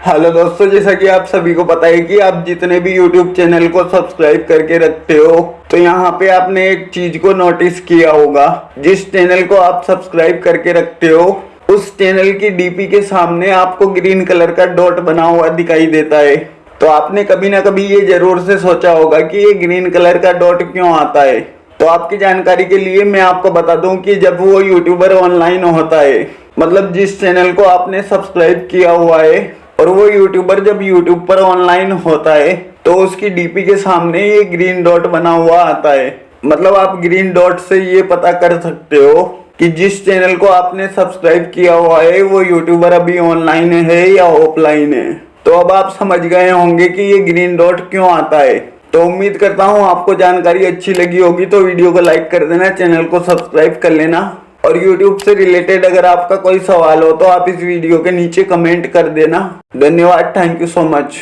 Hello दोस्तों, जैसा कि आप सभी को पता है कि आप जितने भी यूट्यूब चैनल को सब्सक्राइब करके रखते हो तो यहाँ पे आपने एक चीज़ को नोटिस किया होगा। जिस चैनल को आप सब्सक्राइब करके रखते हो, उस चैनल की डीपी के सामने आपको ग्रीन कलर का डॉट बना हुआ दिखाई देता है। तो आपने कभी ना कभी ये ज़रूर से सोचा होगा कि ये ग्रीन कलर का डॉट क्यों आता है। तो आपकी जानकारी के लिए मैं आपको बता दूँ कि जब वो यूट्यूबर ऑनलाइन होता है मतलब जिस चैनल को आपने सब्सक्राइब किया हुआ है और वो यूट्यूबर जब यूट्यूब पर ऑनलाइन होता है तो उसकी डीपी के सामने ये ग्रीन डॉट बना हुआ आता है। मतलब आप ग्रीन डॉट से ये पता कर सकते हो कि जिस चैनल को आपने सब्सक्राइब किया हुआ है, वो यूट्यूबर अभी ऑनलाइन है या ऑफलाइन है। तो अब आप समझ गए होंगे कि ये ग्रीन डॉट क्यों आता है। तो उम्मीद करता हूँ आपको जानकारी अच्छी लगी होगी तो वीडियो को लाइक कर देना चैनल को सब्सक्राइब कर लेना। और YouTube से रिलेटेड अगर आपका कोई सवाल हो तो आप इस वीडियो के नीचे कमेंट कर देना। धन्यवाद थैंक यू सो मच